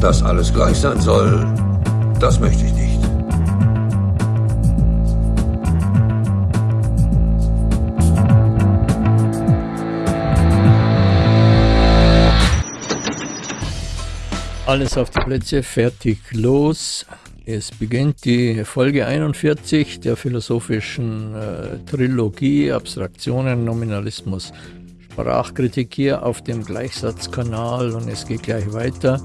Dass alles gleich sein soll, das möchte ich nicht. Alles auf die Plätze, fertig, los. Es beginnt die Folge 41 der philosophischen äh, Trilogie Abstraktionen, Nominalismus, Sprachkritik hier auf dem Gleichsatzkanal und es geht gleich weiter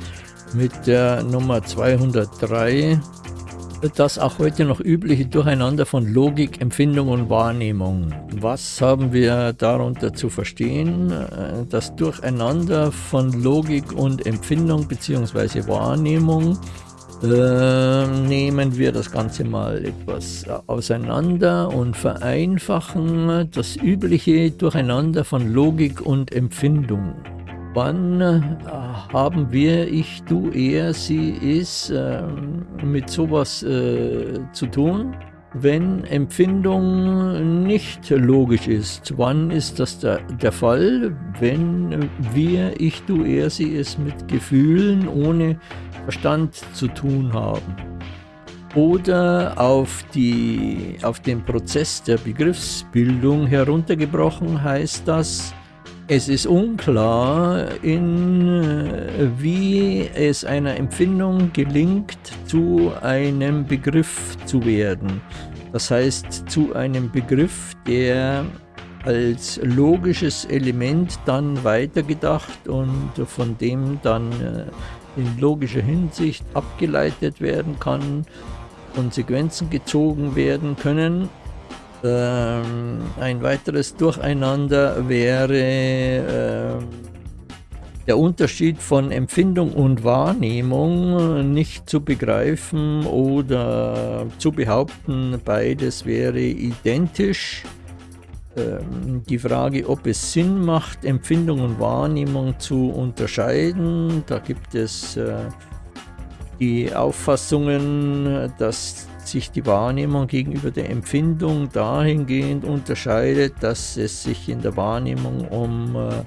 mit der Nummer 203. Das auch heute noch übliche Durcheinander von Logik, Empfindung und Wahrnehmung. Was haben wir darunter zu verstehen? Das Durcheinander von Logik und Empfindung bzw. Wahrnehmung äh, nehmen wir das Ganze mal etwas auseinander und vereinfachen das übliche Durcheinander von Logik und Empfindung. Wann äh, haben wir, ich, du, er, sie, ist, äh, mit sowas äh, zu tun? Wenn Empfindung nicht logisch ist, wann ist das der, der Fall? Wenn wir, ich, du, er, sie es mit Gefühlen ohne Verstand zu tun haben. Oder auf, die, auf den Prozess der Begriffsbildung heruntergebrochen heißt das, es ist unklar, in, wie es einer Empfindung gelingt, zu einem Begriff zu werden. Das heißt, zu einem Begriff, der als logisches Element dann weitergedacht und von dem dann äh, in logischer Hinsicht abgeleitet werden kann, Konsequenzen gezogen werden können. Ähm, ein weiteres Durcheinander wäre äh, der Unterschied von Empfindung und Wahrnehmung nicht zu begreifen oder zu behaupten, beides wäre identisch. Ähm, die Frage, ob es Sinn macht, Empfindung und Wahrnehmung zu unterscheiden. Da gibt es äh, die Auffassungen, dass sich die Wahrnehmung gegenüber der Empfindung dahingehend unterscheidet, dass es sich in der Wahrnehmung um äh,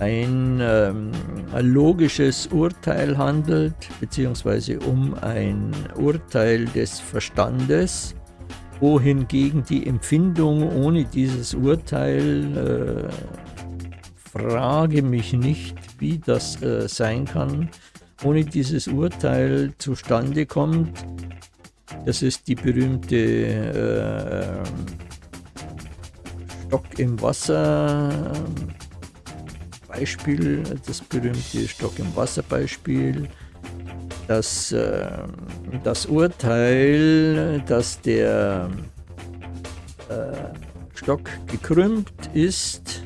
ein, ähm, ein, logisches Urteil handelt, beziehungsweise um ein Urteil des Verstandes wohingegen die Empfindung ohne dieses Urteil, äh, frage mich nicht, wie das äh, sein kann, ohne dieses Urteil zustande kommt. Das ist die berühmte äh, Stock im Wasser Beispiel, das berühmte Stock im Wasser Beispiel das, äh, das Urteil, dass der äh, Stock gekrümmt ist,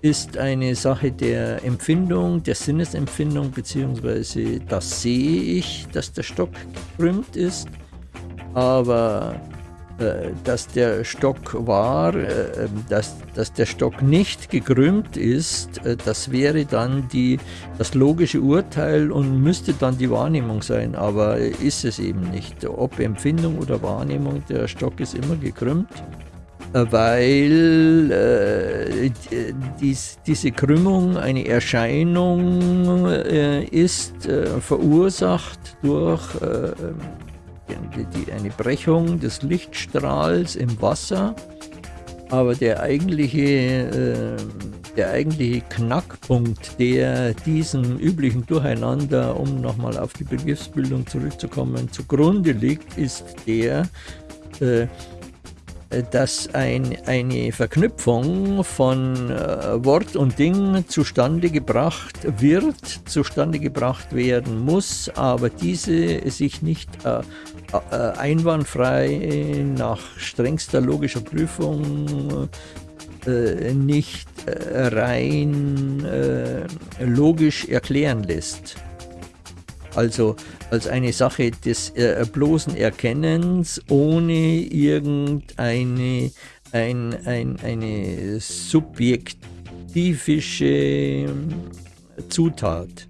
ist eine Sache der Empfindung, der Sinnesempfindung, beziehungsweise das sehe ich, dass der Stock gekrümmt ist, aber äh, dass der Stock war, äh, dass, dass der Stock nicht gekrümmt ist, äh, das wäre dann die, das logische Urteil und müsste dann die Wahrnehmung sein, aber ist es eben nicht. Ob Empfindung oder Wahrnehmung, der Stock ist immer gekrümmt, weil äh, dies, diese Krümmung eine Erscheinung äh, ist, äh, verursacht durch die, eine Brechung des Lichtstrahls im Wasser, aber der eigentliche, äh, der eigentliche Knackpunkt, der diesem üblichen Durcheinander, um nochmal auf die Begriffsbildung zurückzukommen, zugrunde liegt, ist der, äh, dass ein, eine Verknüpfung von äh, Wort und Ding zustande gebracht wird, zustande gebracht werden muss, aber diese sich nicht äh, einwandfrei nach strengster logischer Prüfung äh, nicht äh, rein logisch erklären lässt. Also als eine Sache des äh, bloßen Erkennens ohne irgendeine ein, ein, eine subjektivische Zutat.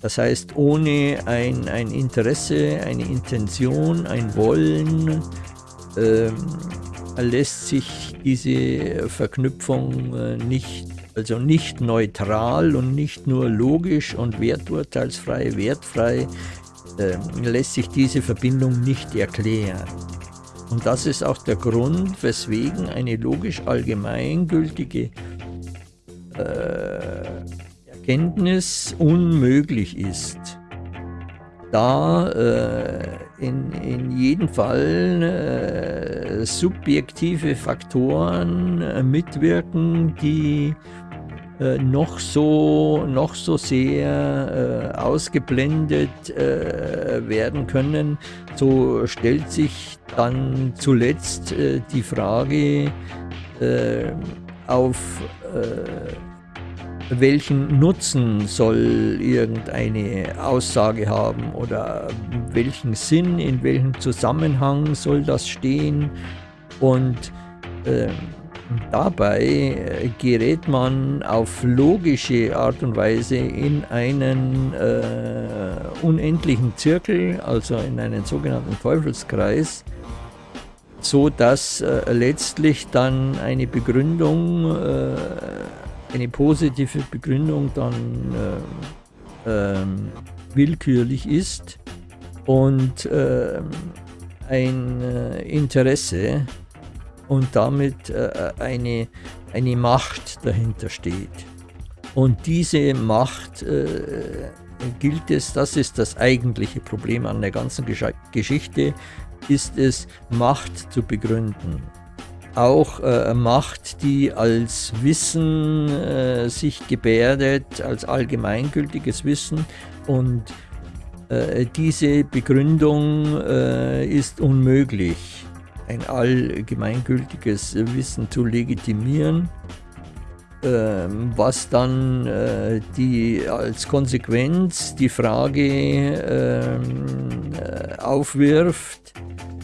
Das heißt, ohne ein, ein Interesse, eine Intention, ein Wollen äh, lässt sich diese Verknüpfung äh, nicht also nicht neutral und nicht nur logisch und werturteilsfrei, wertfrei, äh, lässt sich diese Verbindung nicht erklären. Und das ist auch der Grund, weswegen eine logisch allgemeingültige äh, Erkenntnis unmöglich ist. Da äh, in, in jedem Fall äh, subjektive Faktoren äh, mitwirken, die äh, noch, so, noch so sehr äh, ausgeblendet äh, werden können, so stellt sich dann zuletzt äh, die Frage auf welchen Nutzen soll irgendeine Aussage haben oder welchen Sinn, in welchem Zusammenhang soll das stehen? Und äh, dabei gerät man auf logische Art und Weise in einen äh, unendlichen Zirkel, also in einen sogenannten Teufelskreis, so dass äh, letztlich dann eine Begründung äh, eine positive Begründung dann äh, äh, willkürlich ist und äh, ein äh, Interesse und damit äh, eine, eine Macht dahinter steht. Und diese Macht äh, gilt es, das ist das eigentliche Problem an der ganzen Geschichte, ist es, Macht zu begründen auch äh, Macht, die als Wissen äh, sich gebärdet, als allgemeingültiges Wissen. Und äh, diese Begründung äh, ist unmöglich, ein allgemeingültiges Wissen zu legitimieren, ähm, was dann äh, die als Konsequenz die Frage ähm, äh, aufwirft,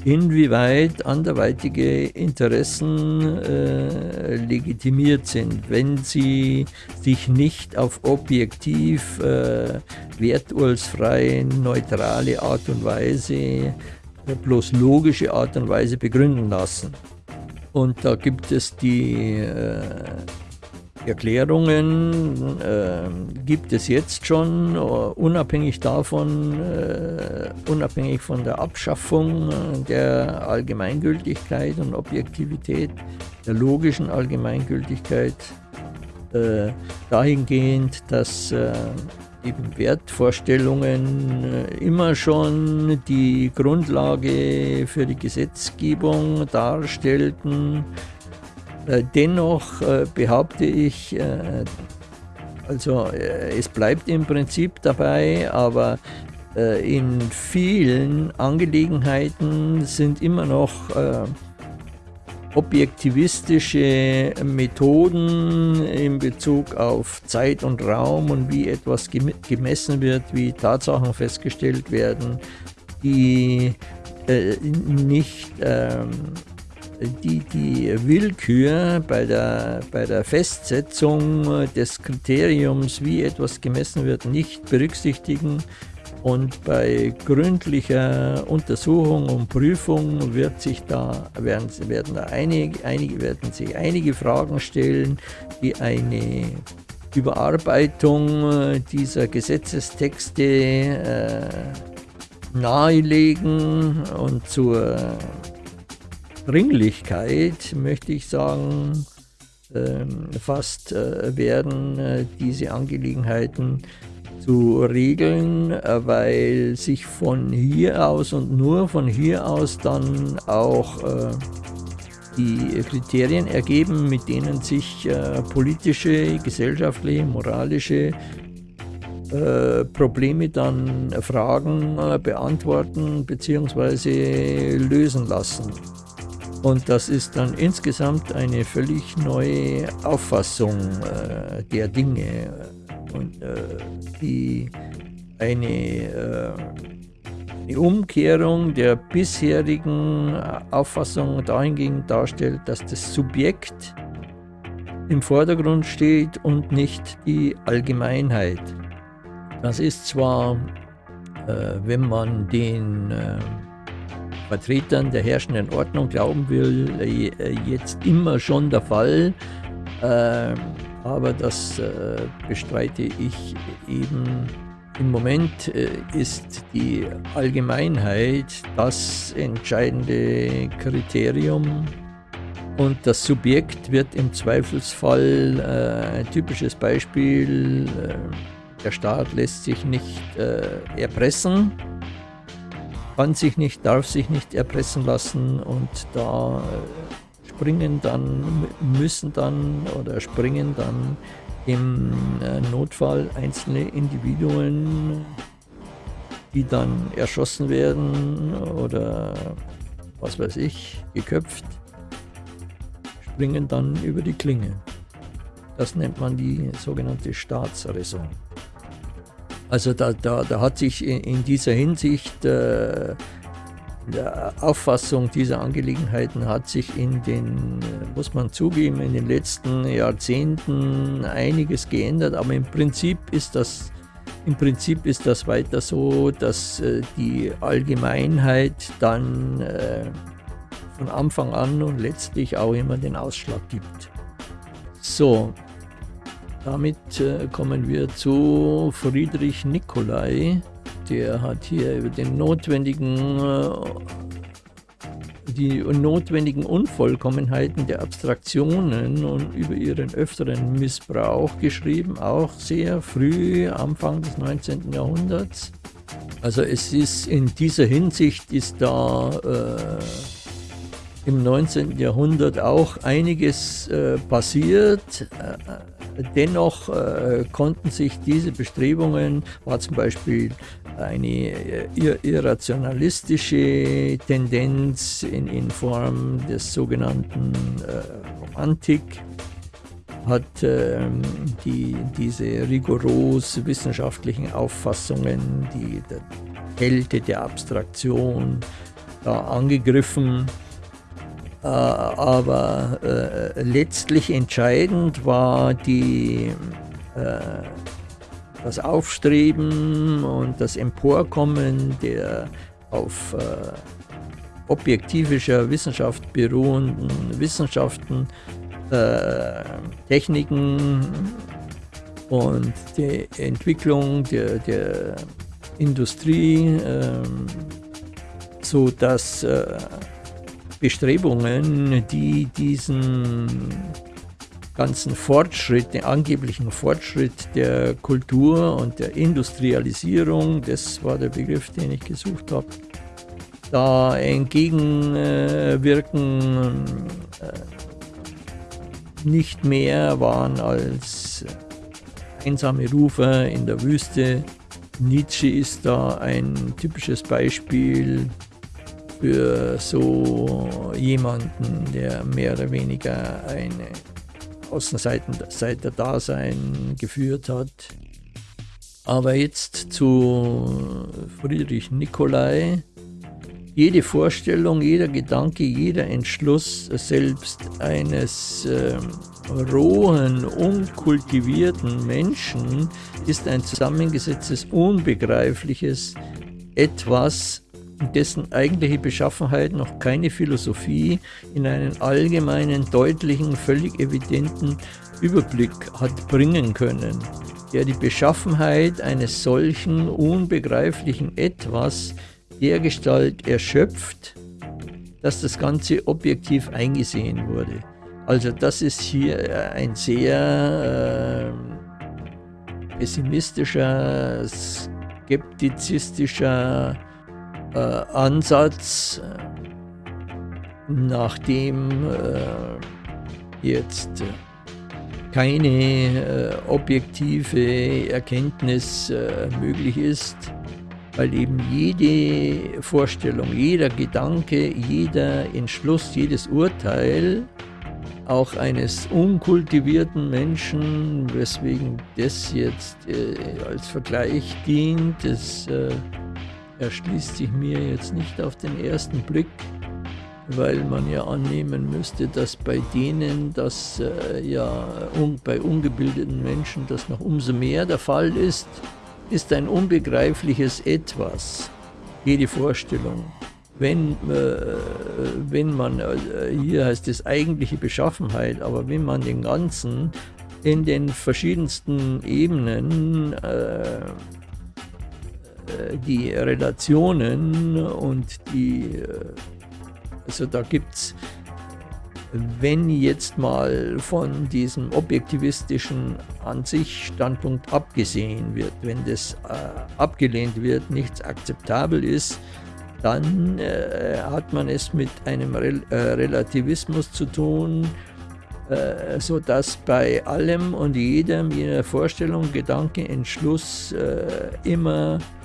inwieweit anderweitige Interessen äh, legitimiert sind, wenn sie sich nicht auf objektiv, äh, werturteilsfreie, neutrale Art und Weise, äh, bloß logische Art und Weise begründen lassen. Und da gibt es die äh, Erklärungen äh, gibt es jetzt schon, unabhängig davon, äh, unabhängig von der Abschaffung der Allgemeingültigkeit und Objektivität, der logischen Allgemeingültigkeit, äh, dahingehend, dass äh, eben Wertvorstellungen äh, immer schon die Grundlage für die Gesetzgebung darstellten, äh, dennoch äh, behaupte ich, äh, also es bleibt im Prinzip dabei, aber in vielen Angelegenheiten sind immer noch objektivistische Methoden in Bezug auf Zeit und Raum und wie etwas gemessen wird, wie Tatsachen festgestellt werden, die nicht ähm, die die Willkür bei der, bei der Festsetzung des Kriteriums, wie etwas gemessen wird, nicht berücksichtigen. Und bei gründlicher Untersuchung und Prüfung wird sich da, werden, werden da einige, einige, werden sich einige Fragen stellen, die eine Überarbeitung dieser Gesetzestexte äh, nahelegen und zur Dringlichkeit, möchte ich sagen, ähm, fast äh, werden äh, diese Angelegenheiten zu regeln, äh, weil sich von hier aus und nur von hier aus dann auch die Kriterien ergeben, mit denen sich politische, gesellschaftliche, moralische Probleme dann Fragen beantworten bzw. lösen lassen. Und das ist dann insgesamt eine völlig neue Auffassung äh, der Dinge und äh, die eine, äh, eine, Umkehrung der bisherigen Auffassung dahingehend darstellt, dass das Subjekt im Vordergrund steht und nicht die Allgemeinheit. Das ist zwar, äh, wenn man den äh, Vertretern der herrschenden Ordnung glauben will, äh, jetzt immer schon der Fall. Ähm, aber das äh, bestreite ich eben. Im Moment äh, ist die Allgemeinheit das entscheidende Kriterium und das Subjekt wird im Zweifelsfall, ein typisches Beispiel, der Staat lässt sich nicht erpressen, kann sich nicht, darf sich nicht erpressen lassen und da äh, springen dann, müssen dann oder springen dann im äh, Notfall einzelne Individuen, die dann erschossen werden oder was weiß ich, geköpft, springen dann über die Klinge. Das nennt man die sogenannte Staatsräson. Also da, da, da hat sich in, in dieser Hinsicht äh, der Auffassung dieser Angelegenheiten hat sich in den, muss man zugeben, in den letzten Jahrzehnten einiges geändert, aber im Prinzip ist das, im Prinzip ist das weiter so, dass äh, die Allgemeinheit dann äh, von Anfang an und letztlich auch immer den Ausschlag gibt. So, damit äh, kommen wir zu Friedrich Nicolai. Der hat hier über den notwendigen, äh, die notwendigen Unvollkommenheiten der Abstraktionen und über ihren öfteren Missbrauch geschrieben, auch sehr früh, Anfang des 19. Jahrhunderts. Also es ist in dieser Hinsicht ist da äh, im 19. Jahrhundert auch einiges äh, passiert. Äh, dennoch äh, konnten sich diese Bestrebungen, war zum Beispiel eine äh, irrationalistische Tendenz in, in Form des sogenannten äh, Romantik, hat ähm, die, diese rigoros wissenschaftlichen Auffassungen, die Kälte der Abstraktion da angegriffen aber äh, letztlich entscheidend war die, äh, das Aufstreben und das Emporkommen der auf objektivischer Wissenschaft beruhenden Wissenschaften, Techniken und die Entwicklung der, der Industrie, ähm, so dass Bestrebungen, die diesen ganzen Fortschritt, den angeblichen Fortschritt der Kultur und der Industrialisierung, das war der Begriff, den ich gesucht habe, da entgegenwirken äh, nicht mehr waren als einsame Rufer in der Wüste. Nietzsche ist da ein typisches Beispiel für so jemanden, der mehr oder weniger eine Außenseiter-Dasein geführt hat. Aber jetzt zu Friedrich Nicolai. Jede Vorstellung, jeder Gedanke, jeder Entschluss selbst eines äh, rohen, unkultivierten Menschen ist ein zusammengesetztes, unbegreifliches Etwas, dessen eigentliche Beschaffenheit noch keine Philosophie in einen allgemeinen, deutlichen, völlig evidenten Überblick hat bringen können, der die Beschaffenheit eines solchen unbegreiflichen Etwas dergestalt erschöpft, dass das Ganze objektiv eingesehen wurde. Also das ist hier ein sehr äh, pessimistischer, skeptizistischer äh, Ansatz, nachdem äh, jetzt keine äh, objektive Erkenntnis äh, möglich ist, weil eben jede Vorstellung, jeder Gedanke, jeder Entschluss, jedes Urteil auch eines unkultivierten Menschen, weswegen das jetzt äh, als Vergleich dient, das äh, erschließt sich mir jetzt nicht auf den ersten Blick, weil man ja annehmen müsste, dass bei denen das äh, ja un, bei ungebildeten Menschen das noch umso mehr der Fall ist, ist ein unbegreifliches Etwas, jede Vorstellung. Wenn, äh, wenn man, äh, hier heißt es eigentliche Beschaffenheit, aber wenn man den ganzen in den verschiedensten Ebenen äh, die Relationen und die, äh, also da gibt es, wenn jetzt mal von diesem objektivistischen an sich Standpunkt abgesehen wird, wenn das äh, abgelehnt wird, nichts akzeptabel ist, dann äh, hat man es mit einem Re äh, Relativismus zu tun, äh, sodass bei allem und jedem, jeder Vorstellung, Gedanke, Entschluss äh, immer äh,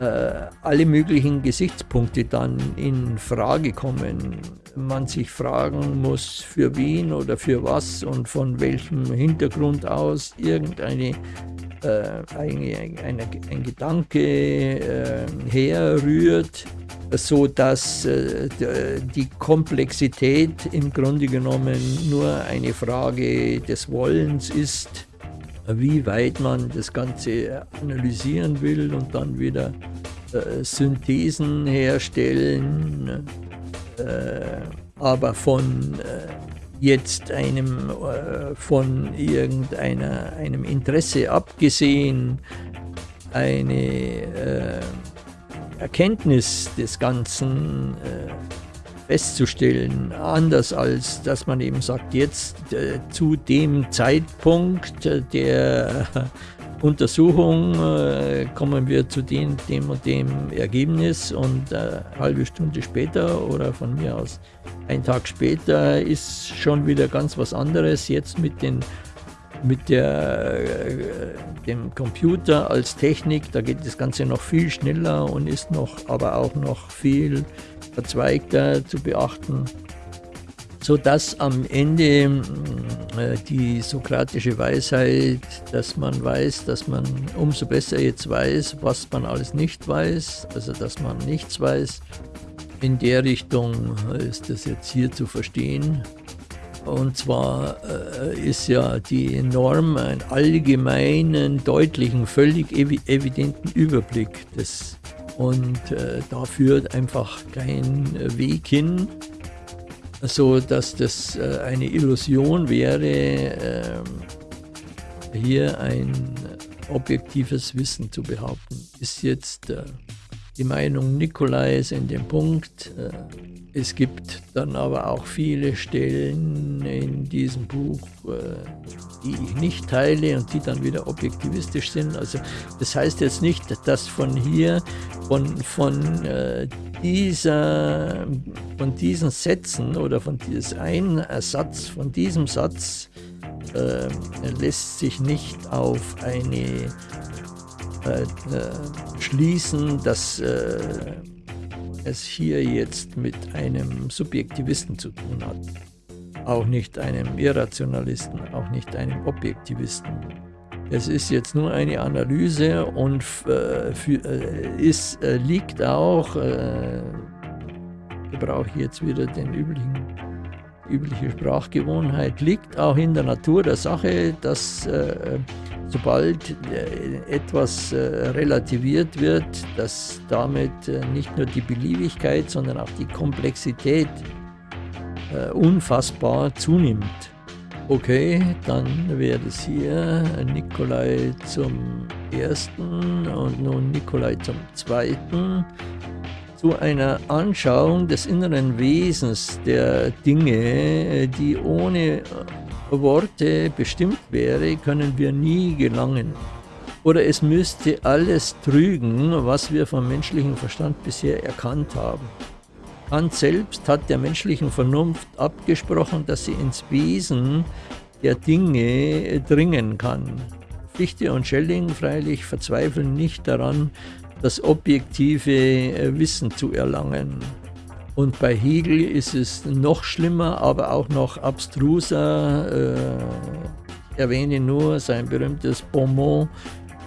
alle möglichen Gesichtspunkte dann in Frage kommen. Man sich fragen muss, für wen oder für was und von welchem Hintergrund aus irgendeine äh, ein, ein, ein, Gedanke äh, herrührt, so dass äh, die Komplexität im Grunde genommen nur eine Frage des Wollens ist, wie weit man das Ganze analysieren will und dann wieder äh, Synthesen herstellen, äh, aber von äh, jetzt einem äh, von irgendeiner einem Interesse abgesehen eine äh, Erkenntnis des Ganzen äh, festzustellen, anders als dass man eben sagt, jetzt äh, zu dem Zeitpunkt der Untersuchung äh, kommen wir zu dem, dem und dem Ergebnis und äh, eine halbe Stunde später oder von mir aus ein Tag später ist schon wieder ganz was anderes. Jetzt mit, den, mit der, äh, dem Computer als Technik, da geht das Ganze noch viel schneller und ist noch, aber auch noch viel verzweigter zu beachten sodass am Ende mm, äh, die sokratische Weisheit, dass man weiß, dass man umso besser jetzt weiß, was man alles nicht weiß, also dass man nichts weiß, in der Richtung ist das jetzt hier zu verstehen. Und zwar äh, ist ja die Norm einen allgemeinen, deutlichen, völlig evidenten Überblick des und äh, da führt einfach kein Weg hin so dass das äh, eine Illusion wäre, ähm, hier ein objektives Wissen zu behaupten. Ist jetzt äh, die Meinung Nikolais in dem Punkt. Äh, es gibt dann aber auch viele Stellen in diesem Buch, die ich nicht teile und die dann wieder objektivistisch sind. Also das heißt jetzt nicht, dass von hier, von, von dieser, von diesen Sätzen oder von diesem einen Satz, von diesem Satz äh, lässt sich nicht auf eine äh, äh, schließen, dass äh, es hier jetzt mit einem Subjektivisten zu tun hat. Auch nicht einem Irrationalisten, auch nicht einem Objektivisten. Es ist jetzt nur eine Analyse und äh, für, äh, ist, äh, liegt auch, äh, ich brauche jetzt wieder den üblichen, übliche Sprachgewohnheit, liegt auch in der Natur der Sache, dass äh, sobald äh, etwas relativiert wird, dass damit nicht nur die Beliebigkeit, sondern auch die Komplexität unfassbar zunimmt. Okay, dann wäre es hier Nikolai zum ersten und nun Nikolai zum zweiten. Zu einer Anschauung des inneren Wesens der Dinge, die ohne Worte bestimmt wäre, können wir nie gelangen. Oder es müsste alles trügen, was wir vom menschlichen Verstand bisher erkannt haben. Kant selbst hat der menschlichen Vernunft abgesprochen, dass sie ins Wesen der Dinge dringen kann. Fichte und Schelling freilich verzweifeln nicht daran, das objektive Wissen zu erlangen. Und bei Hegel ist es noch schlimmer, aber auch noch abstruser. Äh, ich erwähne nur sein berühmtes Bonmot,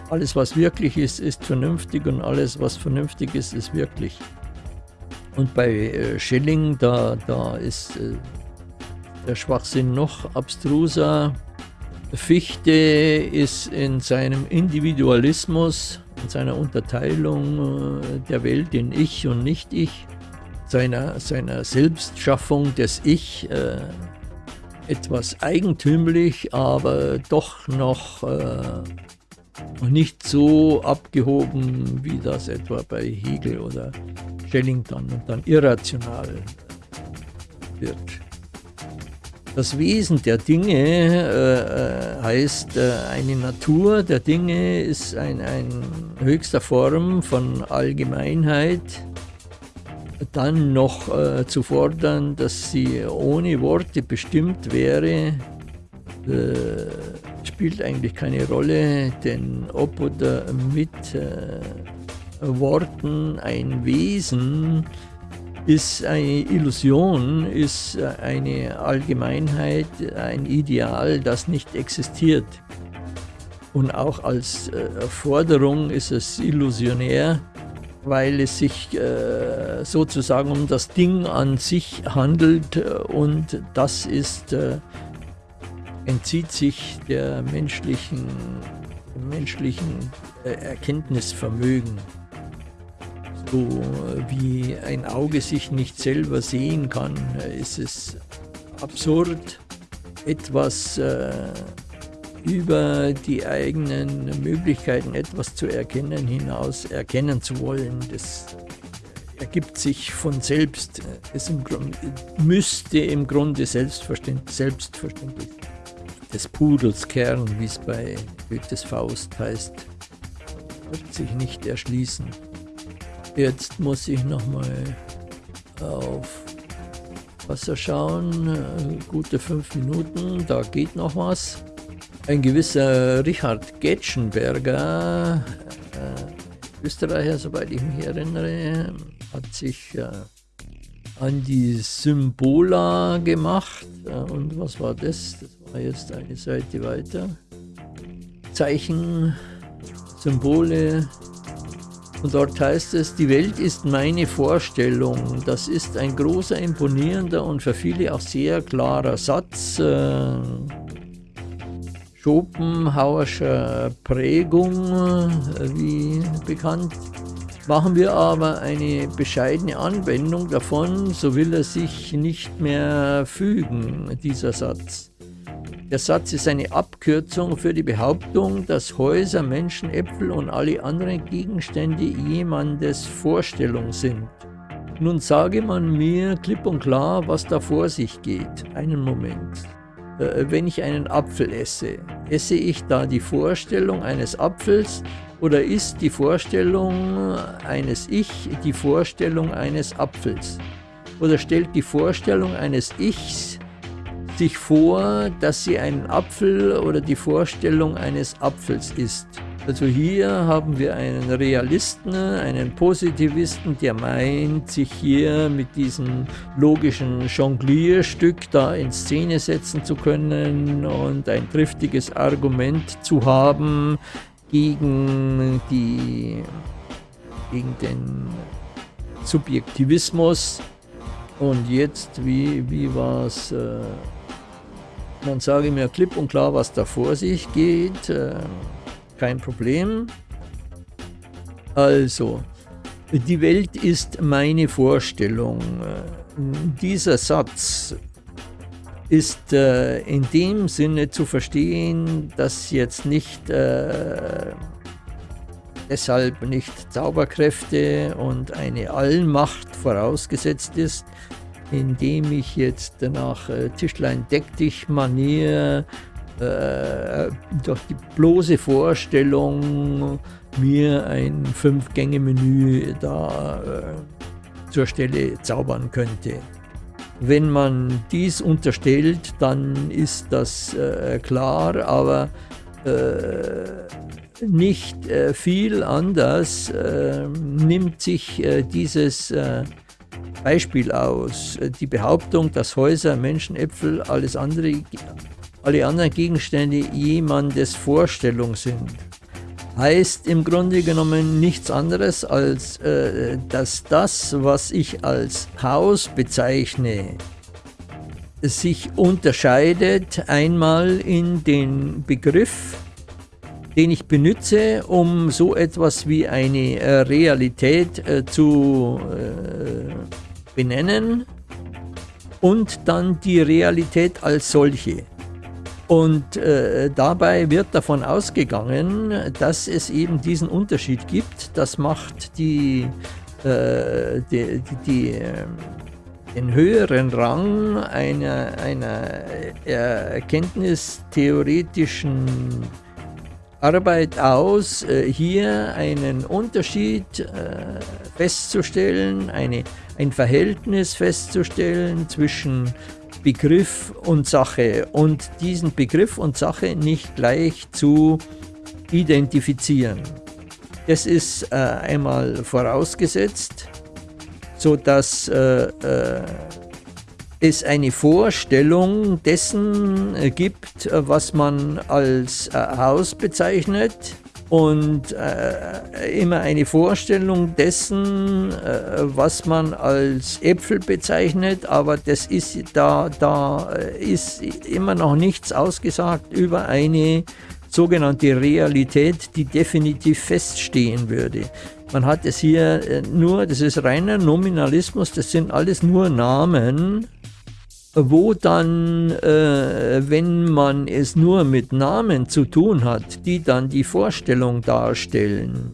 alles was wirklich ist, ist vernünftig und alles was vernünftig ist, ist wirklich. Und bei äh, Schelling, da, da ist äh, der Schwachsinn noch abstruser. Fichte ist in seinem Individualismus, in seiner Unterteilung äh, der Welt in Ich und Nicht-Ich, seiner, seiner Selbstschaffung des Ich, äh, etwas eigentümlich, aber doch noch äh, nicht so abgehoben, wie das etwa bei Hegel oder Schellington und dann irrational wird. Das Wesen der Dinge äh, äh heißt, äh, eine Natur der Dinge ist ein, ein höchster Form von Allgemeinheit, dann noch äh, zu fordern, dass sie ohne Worte bestimmt wäre, äh, spielt eigentlich keine Rolle, denn ob oder mit äh, Worten ein Wesen ist eine Illusion, ist eine Allgemeinheit, ein Ideal, das nicht existiert. Und auch als äh, Forderung ist es illusionär, weil es sich äh, sozusagen um das Ding an sich handelt und das ist, äh, entzieht sich der menschlichen, menschlichen äh, Erkenntnisvermögen. So wie ein Auge sich nicht selber sehen kann, ist es absurd, etwas äh, über die eigenen Möglichkeiten etwas zu erkennen hinaus erkennen zu wollen. Das ergibt sich von selbst. Es müsste im Grunde selbstverständlich, selbstverständlich des Pudels Kern, wie es bei Goethes Faust heißt, wird sich nicht erschließen. Jetzt muss ich nochmal auf Wasser schauen. Gute fünf Minuten, da geht noch was. Ein gewisser Richard Getschenberger, äh, Österreicher, soweit ich mich erinnere, hat sich äh, an die Symbola gemacht. Äh, und was war das? Das war jetzt eine Seite weiter. Zeichen, Symbole. Und dort heißt es, die Welt ist meine Vorstellung. Das ist ein großer, imponierender und für viele auch sehr klarer Satz. Äh, Schopenhauerscher Prägung, wie bekannt. Machen wir aber eine bescheidene Anwendung davon, so will er sich nicht mehr fügen, dieser Satz. Der Satz ist eine Abkürzung für die Behauptung, dass Häuser, Menschen, Äpfel und alle anderen Gegenstände jemandes Vorstellung sind. Nun sage man mir klipp und klar, was da vor sich geht. Einen Moment. Äh, wenn ich einen Apfel esse, esse ich da die Vorstellung eines Apfels oder ist die Vorstellung eines Ich die Vorstellung eines Apfels? Oder stellt die Vorstellung eines Ichs sich vor, dass sie einen Apfel oder die Vorstellung eines Apfels ist? Also hier haben wir einen Realisten, einen Positivisten, der meint, sich hier mit diesem logischen Jonglierstück da in Szene setzen zu können und ein triftiges Argument zu haben gegen, die, gegen den Subjektivismus. Und jetzt, wie, wie war es? Äh, man sage mir klipp und klar, was da vor sich geht. Äh, kein Problem. Also, die Welt ist meine Vorstellung. Dieser Satz ist äh, in dem Sinne zu verstehen, dass jetzt nicht äh, deshalb nicht Zauberkräfte und eine Allmacht vorausgesetzt ist, indem ich jetzt nach äh, Tischlein deck dich Manier äh, durch die bloße Vorstellung, mir ein Fünf-Gänge-Menü da äh, zur Stelle zaubern könnte. Wenn man dies unterstellt, dann ist das äh, klar, aber äh, nicht äh, viel anders nimmt sich dieses Beispiel aus. Die Behauptung, dass Häuser, Menschen, Äpfel, alles andere alle anderen Gegenstände jemandes Vorstellung sind. Heißt im Grunde genommen nichts anderes, als äh, dass das, was ich als Haus bezeichne, sich unterscheidet einmal in den Begriff, den ich benutze, um so etwas wie eine äh, Realität äh, zu äh, benennen und dann die Realität als solche. Und äh, dabei wird davon ausgegangen, dass es eben diesen Unterschied gibt. Das macht die, äh, die, die, ähm, den höheren Rang einer, einer erkenntnistheoretischen Arbeit aus, äh, hier einen Unterschied äh, festzustellen, eine, ein Verhältnis festzustellen zwischen Begriff und Sache und diesen Begriff und Sache nicht gleich zu identifizieren. Das ist äh, einmal vorausgesetzt, sodass äh, äh, es eine Vorstellung dessen äh, gibt, äh, was man als äh, Haus bezeichnet und äh, immer eine Vorstellung dessen, äh, was man als Äpfel bezeichnet, aber das ist da, da ist immer noch nichts ausgesagt über eine sogenannte Realität, die definitiv feststehen würde. Man hat es hier nur, das ist reiner Nominalismus, das sind alles nur Namen, wo dann, äh, wenn man es nur mit Namen zu tun hat, die dann die Vorstellung darstellen,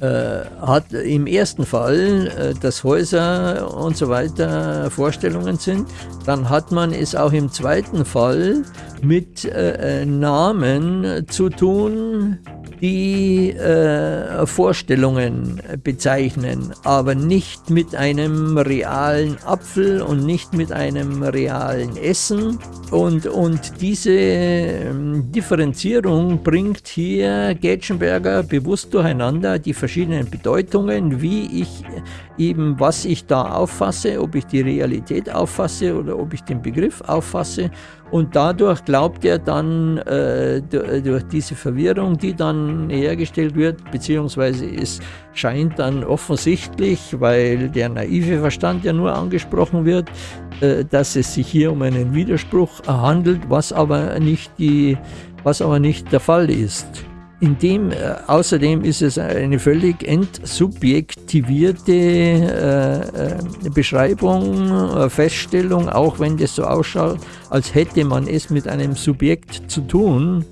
äh, hat im ersten Fall, äh, dass Häuser und so weiter Vorstellungen sind, dann hat man es auch im zweiten Fall mit äh, Namen zu tun, die äh, Vorstellungen bezeichnen, aber nicht mit einem realen Apfel und nicht mit einem realen Essen. Und, und diese ähm, Differenzierung bringt hier Getschenberger bewusst durcheinander die verschiedenen Bedeutungen, wie ich eben, was ich da auffasse, ob ich die Realität auffasse oder ob ich den Begriff auffasse und dadurch glaubt er dann, äh, durch diese Verwirrung, die dann hergestellt wird, beziehungsweise es scheint dann offensichtlich, weil der naive Verstand ja nur angesprochen wird, äh, dass es sich hier um einen Widerspruch handelt, was aber nicht, die, was aber nicht der Fall ist. In dem, äh, außerdem ist es eine völlig entsubjektivierte äh, äh, Beschreibung, äh, Feststellung, auch wenn das so ausschaut, als hätte man es mit einem Subjekt zu tun.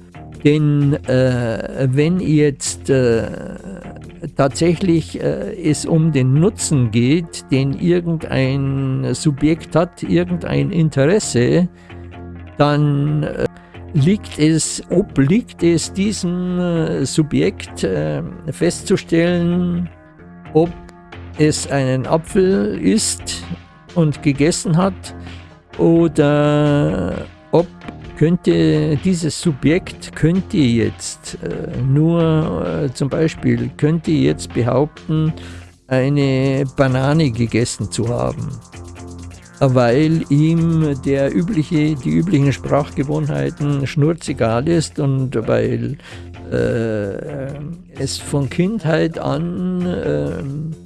Denn äh, wenn jetzt tatsächlich es um den Nutzen geht, den irgendein Subjekt hat, irgendein Interesse, dann liegt es, obliegt es diesem äh, Subjekt äh, festzustellen, ob es einen Apfel isst und gegessen hat oder ob könnte dieses Subjekt könnte jetzt äh, nur zum Beispiel könnte jetzt behaupten, eine Banane gegessen zu haben weil ihm der übliche, die üblichen Sprachgewohnheiten schnurzegal ist und weil äh, es von Kindheit an äh,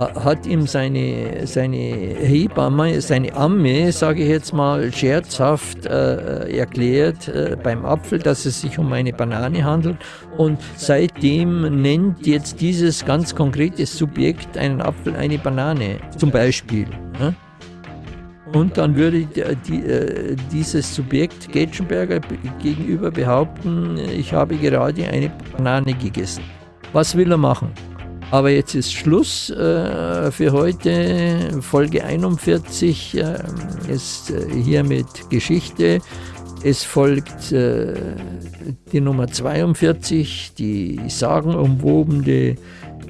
hat ihm seine, seine Hebamme, seine Amme, sage ich jetzt mal, scherzhaft äh, erklärt äh, beim Apfel, dass es sich um eine Banane handelt. Und seitdem nennt jetzt dieses ganz konkrete Subjekt einen Apfel eine Banane, zum Beispiel. Ne? Und dann würde die, äh, dieses Subjekt Getschenberger gegenüber behaupten, ich habe gerade eine Banane gegessen. Was will er machen? Aber jetzt ist Schluss äh, für heute. Folge 41 äh, ist äh, hier mit Geschichte. Es folgt äh, die Nummer 42, die sagenumwobene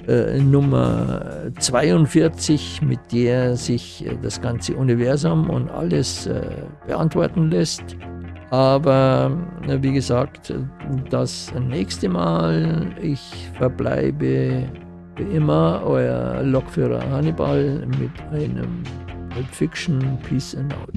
äh, Nummer 42, mit der sich äh, das ganze Universum und alles äh, beantworten lässt. Aber wie gesagt, das nächste Mal, ich verbleibe wie immer euer Lokführer Hannibal mit einem Fiction Peace and Out.